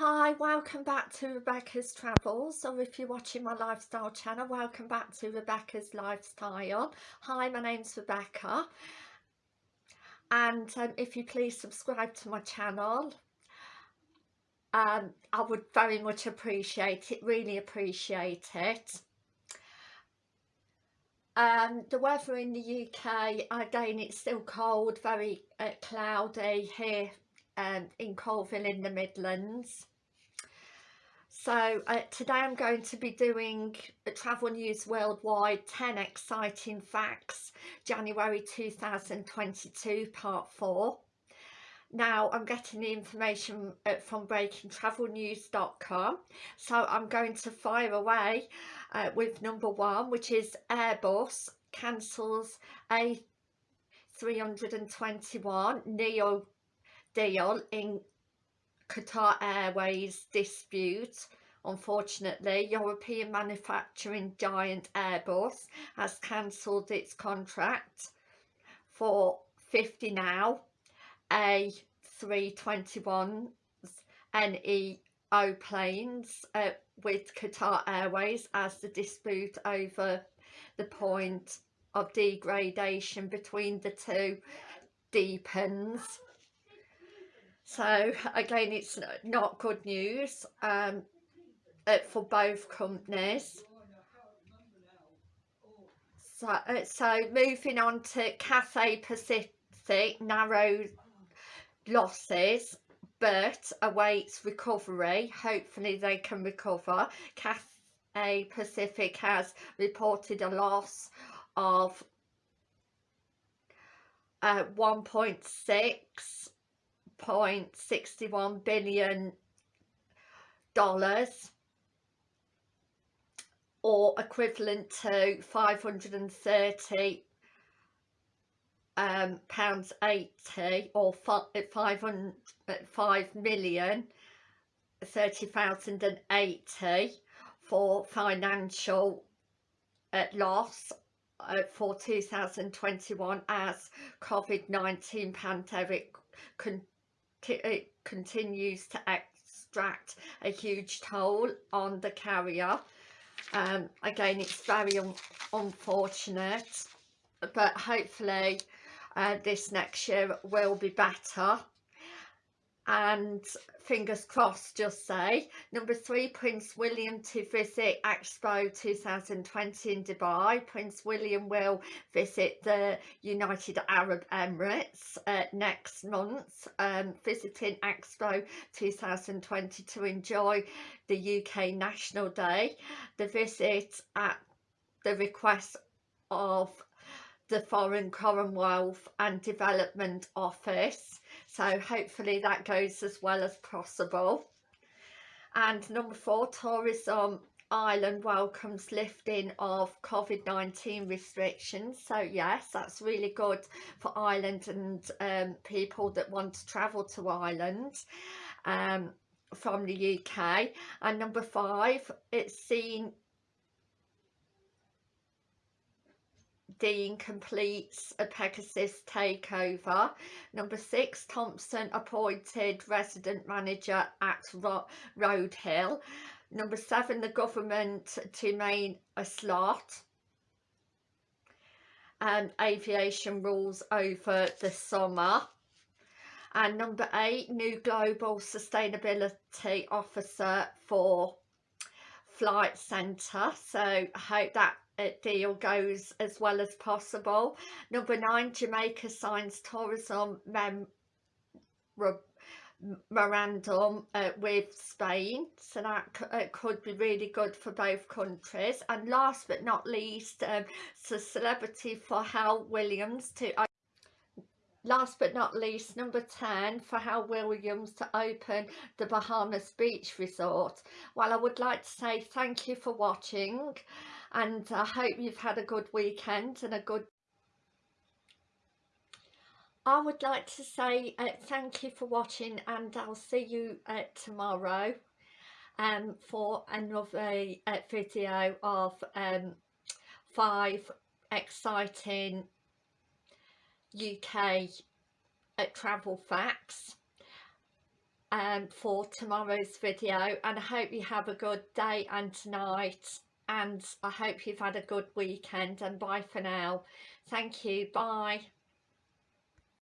Hi, welcome back to Rebecca's Travels, or if you're watching my lifestyle channel, welcome back to Rebecca's Lifestyle. Hi, my name's Rebecca, and um, if you please subscribe to my channel, um, I would very much appreciate it, really appreciate it. Um, the weather in the UK, again, it's still cold, very uh, cloudy here um, in Coalville in the Midlands. So uh, today I'm going to be doing a Travel News Worldwide 10 Exciting Facts January 2022 Part 4. Now I'm getting the information uh, from breakingtravelnews.com so I'm going to fire away uh, with number one which is Airbus cancels A321 Neo deal in Qatar Airways dispute. Unfortunately, European manufacturing giant Airbus has cancelled its contract for 50 now A321s NEO planes uh, with Qatar Airways as the dispute over the point of degradation between the two deepens so again it's not good news um, for both companies. So, uh, so moving on to Cathay Pacific narrow losses but awaits recovery. Hopefully they can recover. Cathay Pacific has reported a loss of uh, 1.6 1.61 billion dollars or equivalent to 530 um, pounds 80 or 500 5 million 30,080 for financial uh, loss uh, for 2021 as COVID-19 pandemic it continues to extract a huge toll on the carrier. Um, again it's very un unfortunate but hopefully uh, this next year will be better and fingers crossed just say. Number three prince william to visit expo 2020 in dubai. Prince william will visit the united arab emirates uh, next month um, visiting expo 2020 to enjoy the uk national day. The visit at the request of the foreign commonwealth and development office. So hopefully that goes as well as possible. And number four tourism Ireland welcomes lifting of COVID-19 restrictions. So yes that's really good for Ireland and um, people that want to travel to Ireland um, from the UK and number five it's seen Dean completes a Pegasus takeover. Number six, Thompson appointed resident manager at Ro Roadhill. Number seven, the government to main a slot. And aviation rules over the summer. And number eight, new global sustainability officer for Flight Centre. So I hope that deal goes as well as possible. Number nine, Jamaica signs tourism memorandum uh, with Spain. So that uh, could be really good for both countries. And last but not least, um, so celebrity Pharrell Williams to last but not least number 10 Pharrell Williams to open the Bahamas Beach Resort. Well I would like to say thank you for watching and I hope you've had a good weekend and a good I would like to say uh, thank you for watching and I'll see you uh, tomorrow um, for another uh, video of um, five exciting UK uh, travel facts um, for tomorrow's video and I hope you have a good day and tonight and I hope you've had a good weekend and bye for now. Thank you bye